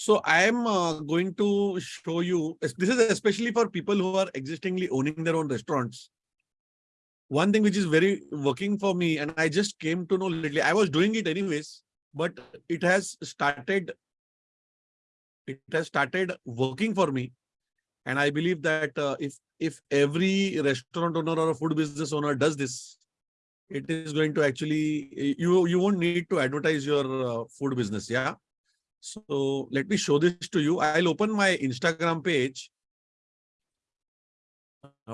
So I am uh, going to show you, this is especially for people who are existingly owning their own restaurants. One thing which is very working for me, and I just came to know lately, I was doing it anyways, but it has started, it has started working for me. And I believe that uh, if, if every restaurant owner or a food business owner does this, it is going to actually, you, you won't need to advertise your uh, food business. Yeah. So let me show this to you. I'll open my Instagram page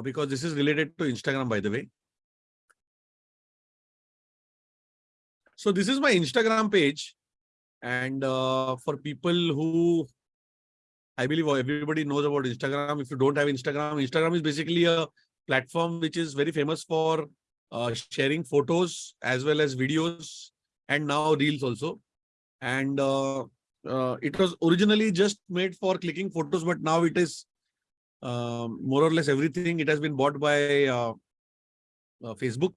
because this is related to Instagram, by the way. So this is my Instagram page. And uh, for people who, I believe everybody knows about Instagram. If you don't have Instagram, Instagram is basically a platform which is very famous for uh, sharing photos as well as videos and now reels also. And uh, uh, it was originally just made for clicking photos, but now it is um, more or less everything. It has been bought by uh, uh, Facebook.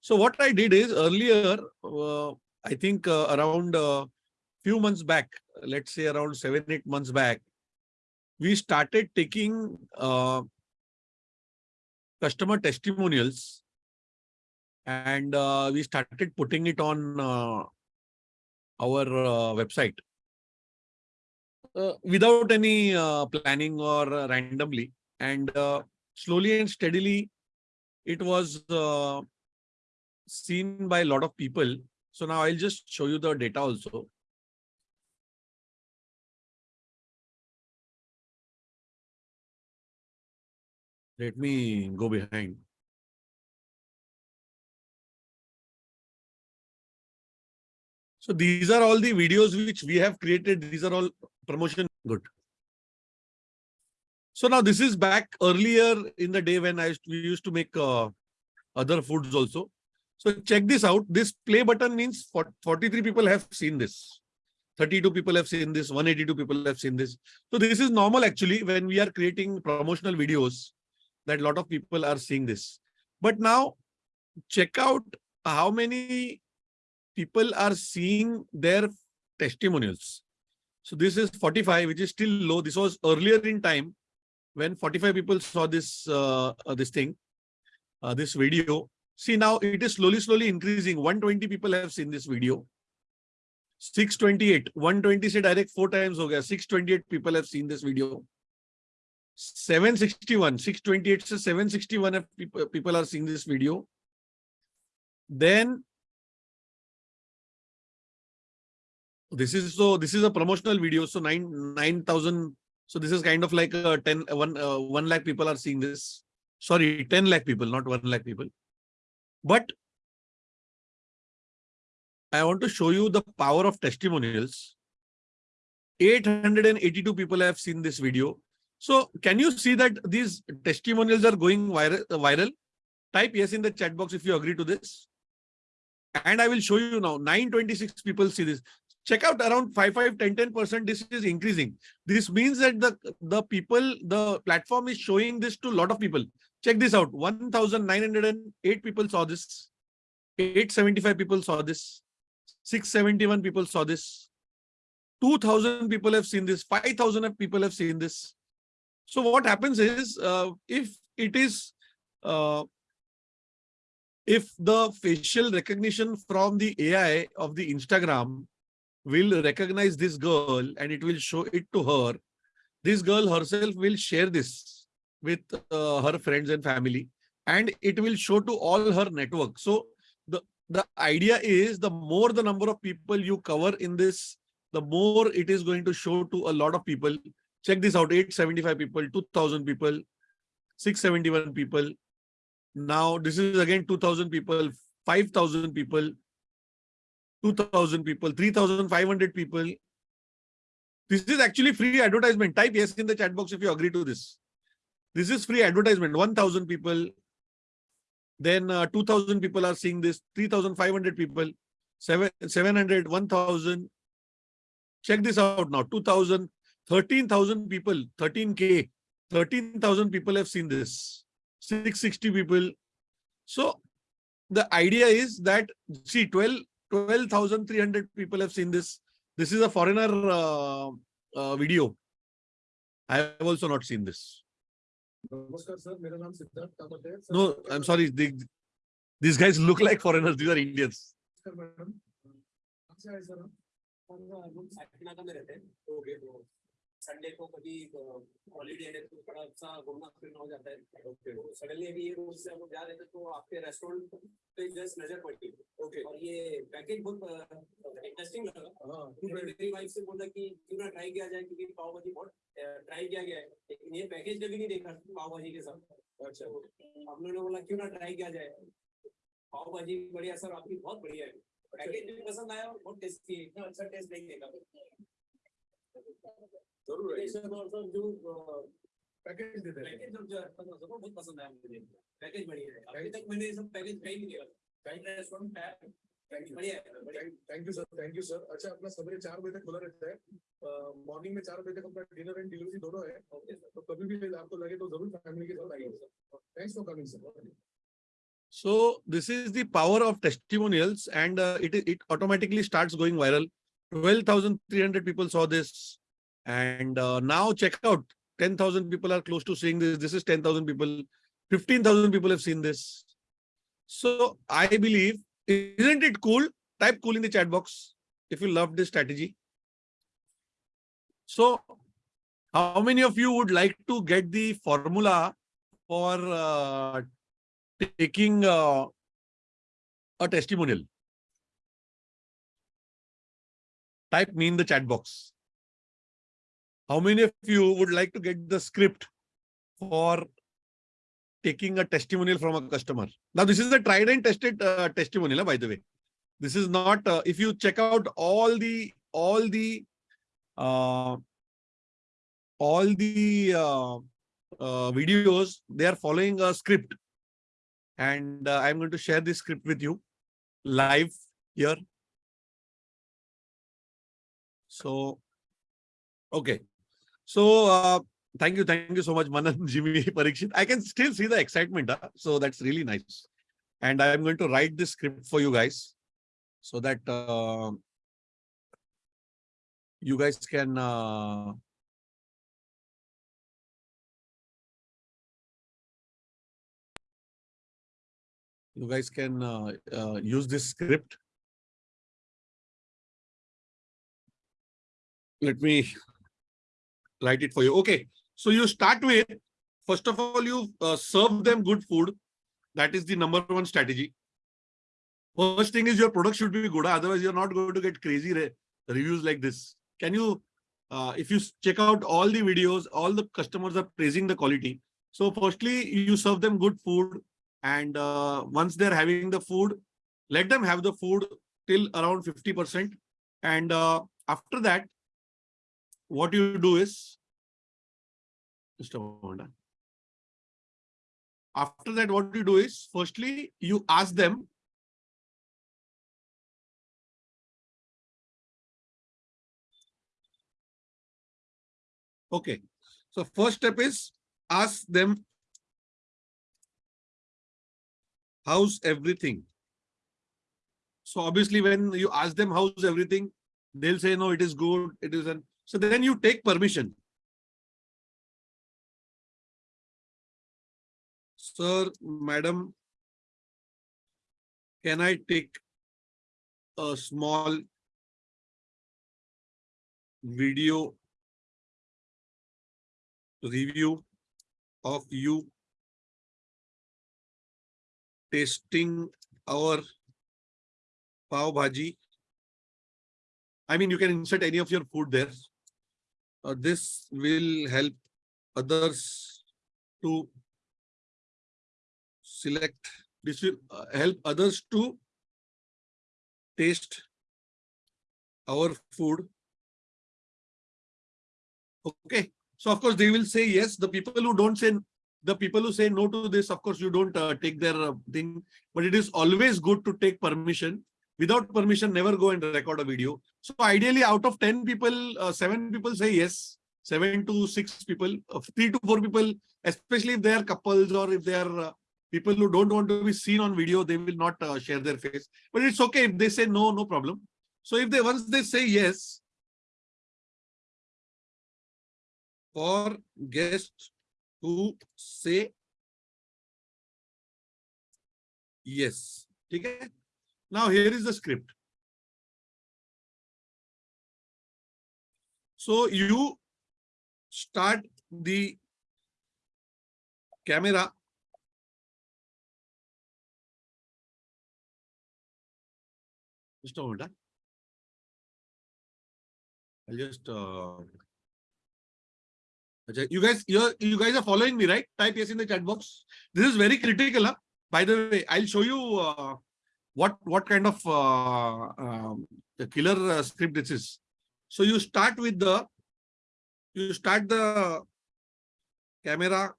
So what I did is earlier, uh, I think uh, around a few months back, let's say around seven, eight months back, we started taking customer testimonials and we started putting it on our website without any uh, planning or uh, randomly. And uh, slowly and steadily it was uh, seen by a lot of people. So now i'll just show you the data also. Let me go behind. So these are all the videos which we have created. These are all promotion. Good. So now this is back earlier in the day when I used to, we used to make uh, other foods also. So check this out. This play button means 43 people have seen this. 32 people have seen this. 182 people have seen this. So this is normal actually when we are creating promotional videos that a lot of people are seeing this. But now check out how many people are seeing their testimonials. So this is 45, which is still low. This was earlier in time when 45 people saw this uh, uh, this thing, uh, this video. See now it is slowly, slowly increasing. 120 people have seen this video. 628, 120 say direct four times. Okay, 628 people have seen this video. 761, 628 says 761 people, people are seeing this video. Then this is so this is a promotional video so 9 9000 so this is kind of like a 10 uh, 1 uh, 1 lakh people are seeing this. Sorry 10 lakh people not 1 lakh people. But i want to show you the power of testimonials. 882 people have seen this video. So can you see that these testimonials are going viral uh, viral? Type yes in the chat box if you agree to this. And I will show you now 926 people see this check out around 5 5 10 10 percent this is increasing. This means that the the people the platform is showing this to a lot of people. Check this out. 1908 people saw this. 875 people saw this. 671 people saw this. 2000 people have seen this. 5000 people have seen this. So what happens is uh, if it is uh, if the facial recognition from the AI of the Instagram will recognize this girl and it will show it to her. This girl herself will share this with uh, her friends and family and it will show to all her network. So the, the idea is the more the number of people you cover in this, the more it is going to show to a lot of people. Check this out, 875 people, 2000 people, 671 people. Now this is again 2000 people, 5000 people, 2,000 people, 3,500 people. This is actually free advertisement. Type yes in the chat box if you agree to this. This is free advertisement. 1,000 people. Then uh, 2,000 people are seeing this. 3,500 people. 7, 700, 1,000. Check this out now. 2,000, 13,000 people, 13K. 13,000 people have seen this. 660 people. So the idea is that, see, 12, 12,300 people have seen this. This is a foreigner uh, uh, video. I have also not seen this. No, I'm sorry. They, these guys look like foreigners. These are Indians. Sunday को कभी holiday है तो थोड़ा सा घूमना फिरना हो जाता है। ओके तो सडनली अभी ये रोड से हम जा रहे थे तो आपके रेस्टोरेंट पे जस्ट नज़र पड़ी ओके और ये पैकेज बहुत इंटरेस्टिंग लगा। हाँ। मैंने मेरी वाइफ से बोला कि क्यों ना ट्राई किया जाए क्योंकि पाव भाजी बहुत ट्राई किया गया है। लेकिन ये पैकेज कभी नहीं देखा पाव भाजी के साथ। अच्छा। तो हम लोगों ने बोला क्यों ना ट्राई किया जाए? पाव भाजी बढ़िया सर आपकी बहुत बढ़िया है। पैकेज भी पसंद आया और बहुत टेस्टी है। इतना अच्छा टेस्ट नहीं देखा। ज़रूर है सर और सर जो अ, पैकेज देते हैं पैकेज जो है सबको बहुत पसंद आया मुझे पैकेज बढ़िया है अभी तक मैंने ये सब पैकेज कहीं नहीं रेस्टोरेंट है thank you sir thank you sir अच्छा अपना सवेरे चार बजे तक खुला रहता है। मॉर्निंग में चार बजे तक अपना डिनर एंड डिलीवरी दोनों है। ओके सर तो कभी भी आपको लगे तो ज़रूर फैमिली के साथ आइए। Thanks for coming sir So this is the power of testimonials and uh, it, it automatically starts going viral. 12,300 people saw this. And uh, now check out 10,000 people are close to seeing this. This is 10,000 people. 15,000 people have seen this. So I believe, isn't it cool? Type cool in the chat box if you love this strategy. So how many of you would like to get the formula for uh, taking uh, a testimonial. Type me in the chat box. How many of you would like to get the script for taking a testimonial from a customer? Now, this is a tried and tested uh, testimonial, by the way. This is not, uh, if you check out all the, all the, uh, all the uh, uh, videos, they are following a script and uh, I'm going to share this script with you live here. So, okay. So, uh, thank you. Thank you so much, Manan, Jimmy, Parikshit. I can still see the excitement. Huh? So that's really nice. And I'm going to write this script for you guys so that uh, you guys can uh, you guys can uh, uh, use this script. Let me write it for you. Okay, so you start with, first of all, you uh, serve them good food. That is the number one strategy. First thing is your product should be good. Otherwise, you're not going to get crazy re reviews like this. Can you, uh, if you check out all the videos, all the customers are praising the quality. So firstly, you serve them good food and uh, once they're having the food let them have the food till around 50 percent and uh, after that what you do is just a after that what you do is firstly you ask them okay so first step is ask them how's everything? So obviously when you ask them how's everything, they'll say, no, it is good, it isn't. So then you take permission. Sir, madam, can I take a small video review of you tasting our pav bhaji. I mean, you can insert any of your food there. Uh, this will help others to select. This will uh, help others to taste our food. Okay. So of course they will say yes. The people who don't say the people who say no to this, of course, you don't uh, take their uh, thing, but it is always good to take permission. Without permission, never go and record a video. So ideally, out of 10 people, uh, seven people say yes, seven to six people, uh, three to four people, especially if they are couples or if they are uh, people who don't want to be seen on video, they will not uh, share their face. But it's okay if they say no, no problem. So if they once they say yes, for guests to say yes. Okay. Now here is the script. So you start the camera. Just moment. huh? I'll just uh, you guys, you you guys are following me, right? Type yes in the chat box. This is very critical. Huh? By the way, I'll show you uh, what what kind of uh, um, the killer uh, script this is. So you start with the you start the camera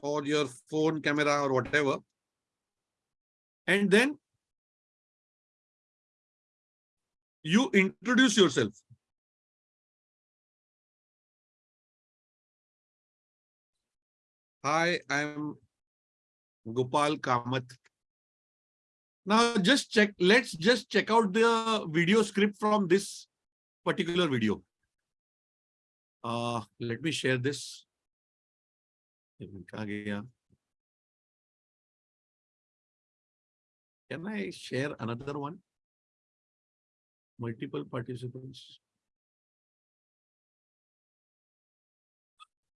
or your phone camera or whatever, and then you introduce yourself. Hi, I'm Gopal Kamath. Now just check, let's just check out the video script from this particular video. Uh, let me share this. Can I share another one? Multiple participants.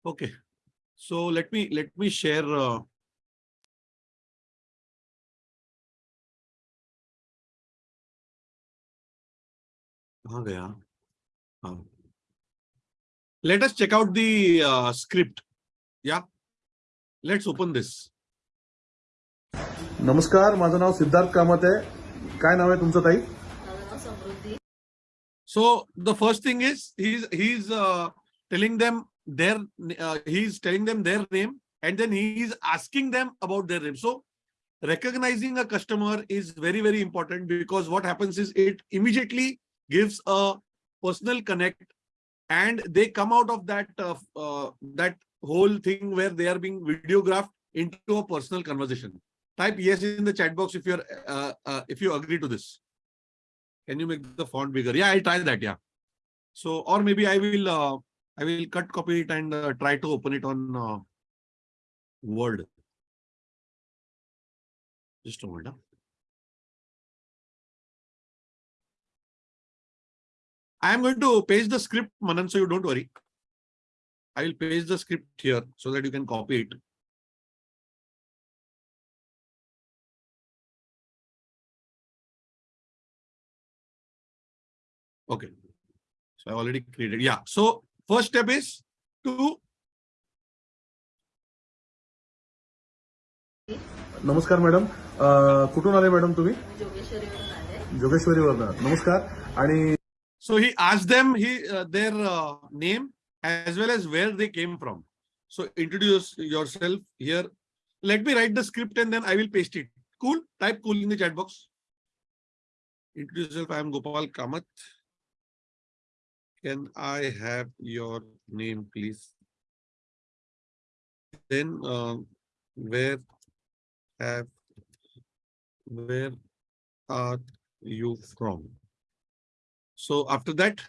Okay, so let me let me share uh, कहाँ गया? हाँ. Let us check out the uh, script. Yeah. Let's open this. नमस्कार माझं नाव सिद्धार्थ कामत आहे काय नाव आहे तुमचं ताई माझं नाव समृद्धी So the first thing is he's he's uh, telling them their uh, he's telling them their name and then he is asking them about their name. So recognizing a customer is very very important because what happens is it immediately gives a personal connect and they come out of that uh, uh, that whole thing where they are being videographed into a personal conversation. Type yes in the chat box if you're uh, uh, if you agree to this. Can you make the font bigger? Yeah, I'll try that. Yeah. So, or maybe I will, uh, I will cut, copy it and uh, try to open it on Word. Just a moment. huh? I am going to paste the script, Manan, so you don't worry. I will paste the script here so that you can copy it. Okay. So I already created. Yeah. So first step is to नमस्कार madam अं, कुठून आले madam तुम्ही जोगेश्वरीवरून आले जोगेश्वरीवरनं नमस्कार आणि so he asked them he uh, their uh, name as well as where they came from. So introduce yourself here. Let me write the script and then I will paste it. Cool. Type cool in the chat box. Introduce yourself. I am Gopal Kamath. Can I have your name, please? Then uh, where have where are you from? So after that,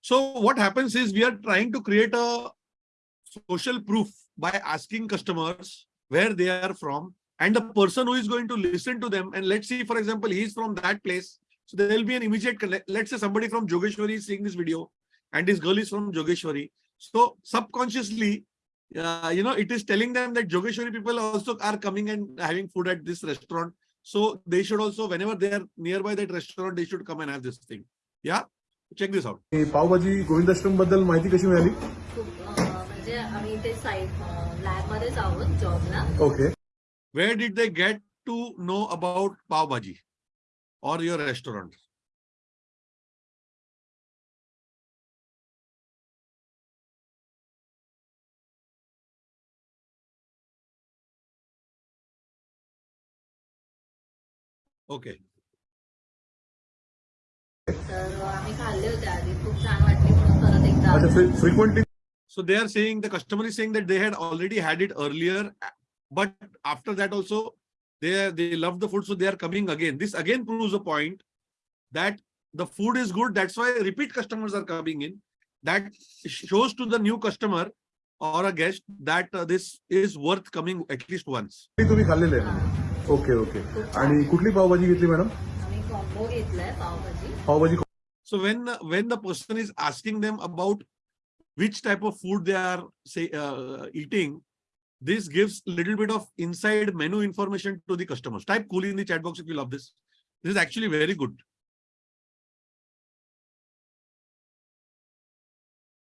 so what happens is we are trying to create a social proof by asking customers where they are from and the person who is going to listen to them. And let's see, for example, he is from that place. So there will be an immediate. Let's say somebody from Jogeshwari is seeing this video and this girl is from Jogeshwari. So subconsciously, uh, you know, it is telling them that Jogeshwari people also are coming and having food at this restaurant. So they should also, whenever they are nearby that restaurant, they should come and have this thing. या? Check this out pav bhaji Govindashram बद्दल माहिती कशी मिळाली? म्हणजे आम्ही okay where did they get to know about pav bhaji? और your restaurant Okay. तर आम्ही खाल्ले होते आधी खूप छान वाटली म्हणून परत एकदा अच्छा आलो. Frequently So they are saying the customer is saying that they had already had it earlier, but after that also they they love the food, so they are coming again. This again proves a point that the food is good. That's why repeat customers are coming in. That shows to the new customer or a guest that uh, this is worth coming at least once. ते तुम्ही खाल्लेले आहे okay okay आणि कुठली पावभाजी घेतली madam आम्ही combo घेतलाय pav bhaji How was? So when when the person is asking them about which type of food they are say uh, eating, this gives a little bit of inside menu information to the customers. Type cool in the chat box if you love this. This is actually very good.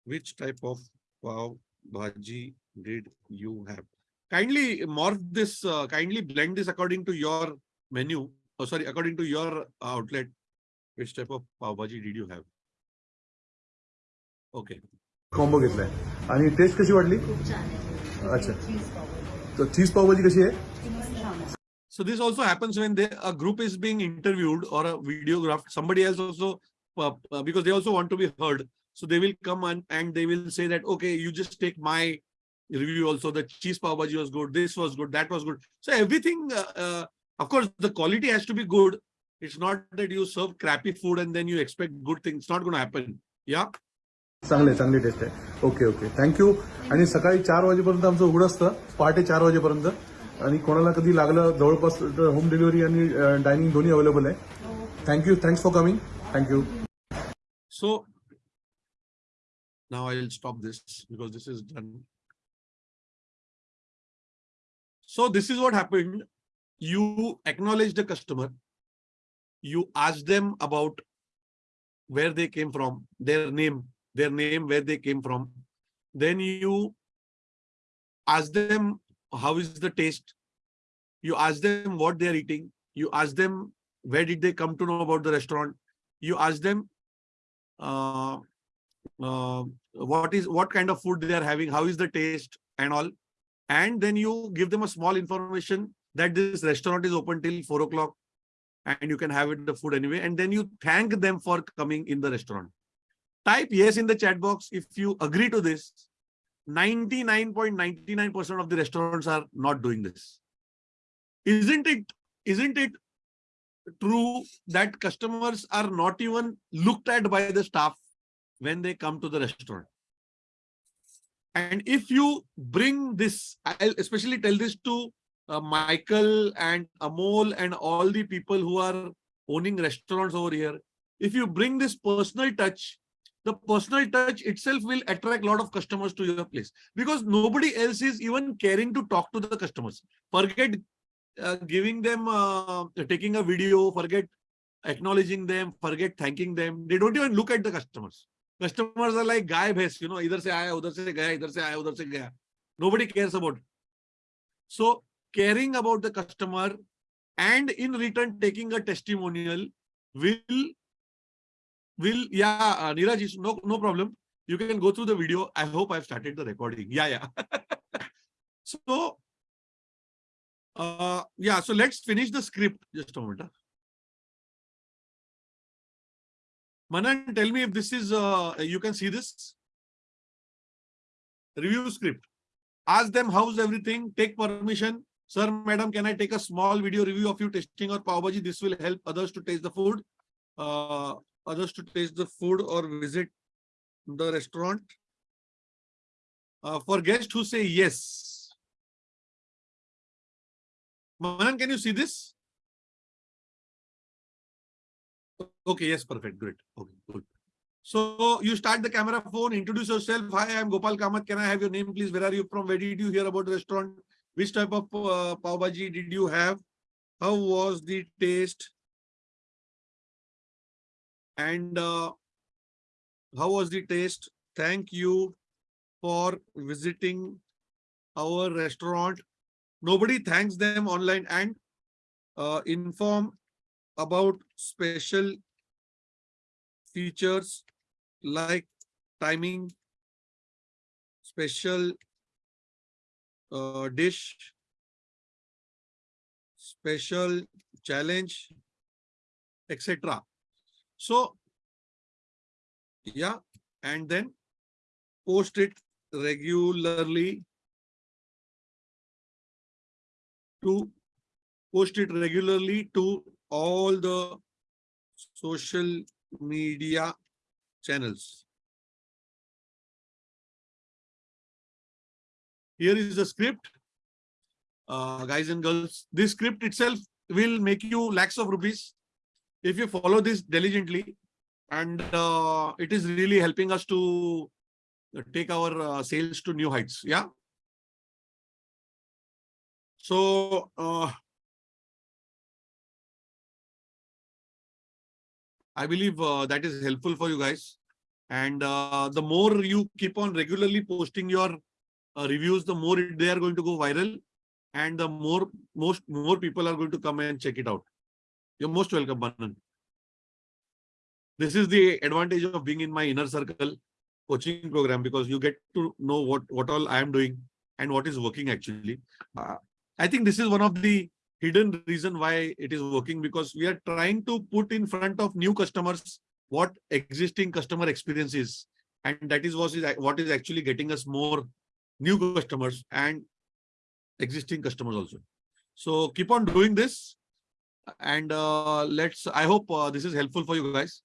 Which type of pav bhaji did you have? Kindly morph this, uh, kindly blend this according to your menu. Oh, sorry, according to your outlet Which type of pav bhaji did you have? Okay. Combo घेतलाय आणि test कशी वाटली खूप छान आहे अच्छा चीज पावभाजी तर चीज पावभाजी कशी आहे So this also happens when they, a group is being interviewed or a videographed. Somebody else also, uh, uh, because they also want to be heard. So they will come and, and they will say that, okay, you just take my review also. The cheese pav bhaji was good. This was good. That was good. So everything, uh, uh, of course, the quality has to be good. it's not that you serve crappy food and then you expect good things. It's not going to happen. Yeah? चांगले चांगली test आहे. Okay okay thank you आणि सकाळी चार वाजेपर्यंत आमचं उघड असतं. पहाटे चार वाजेपर्यंत. आणि कोणाला कधी लागलं जवळपास होम डिलिव्हरी आणि डायनिंग दोन्ही अवेलेबल आहे. Thank you thanks for coming thank you so now I will stop this because this is done so this is what happen you acknowledge the customer You ask them about where they came from, their name, their name, where they came from. Then you ask them how is the taste. You ask them what they are eating. You ask them where did they come to know about the restaurant. You ask them uh, uh, what is what kind of food they are having, how is the taste and all. And then you give them a small information that this restaurant is open till four o'clock and you can have it the food anyway. And then you thank them for coming in the restaurant. Type yes in the chat box if you agree to this. 99.99% of the restaurants are not doing this. Isn't it? Isn't it true that customers are not even looked at by the staff when they come to the restaurant. And if you bring this, I'll especially tell this to uh, Michael and Amol and all the people who are owning restaurants over here. If you bring this personal touch, the personal touch itself will attract a lot of customers to your place because nobody else is even caring to talk to the customers. Forget uh, giving them, uh, taking a video, forget acknowledging them, forget thanking them. They don't even look at the customers. Customers are like guy bhais, you know, either se aaya, udhar se gaya, idhar se aaya, udhar se gaya. Nobody cares about it. So caring about the customer and in return taking a testimonial will, will, yeah, uh, Neeraj, is- no, no problem. You can go through the video. I hope I've started the recording. Yeah, yeah. so, uh, yeah, so let's finish the script. Just a moment. Manan, tell me if this is, uh, you can see this. Review script. Ask them how's everything, take permission. Sir, madam, can I take a small video review of you testing or pav bhaji? This will help others to taste the food. Uh, others to taste the food or visit the restaurant. Uh, for guests who say yes. Manan, can you see this? Okay, yes, perfect, great. Okay, good. So you start the camera phone, introduce yourself. Hi, I'm Gopal Kamath. Can I have your name, please? Where are you from? Where did you hear about the restaurant? Which type of uh, pav bhaji did you have? How was the taste? And uh, how was the taste? Thank you for visiting our restaurant. Nobody thanks them online and uh, inform about special features like timing, special uh, dish, special challenge, etc. So, yeah, and then post it regularly to post it regularly to all the social media channels. Here is the script. Uh, guys and girls, this script itself will make you lakhs of rupees if you follow this diligently. And uh, it is really helping us to take our uh, sales to new heights. Yeah. So, uh, I believe uh, that is helpful for you guys. And uh, the more you keep on regularly posting your reviews, the more they are going to go viral, and the more most more people are going to come and check it out. You're most welcome, Manan. This is the advantage of being in my inner circle coaching program because you get to know what what all I am doing and what is working actually. Uh, I think this is one of the hidden reason why it is working because we are trying to put in front of new customers what existing customer experience is and that is what is what is actually getting us more new customers and existing customers also. So keep on doing this and uh, let's i hope uh, this is helpful for you guys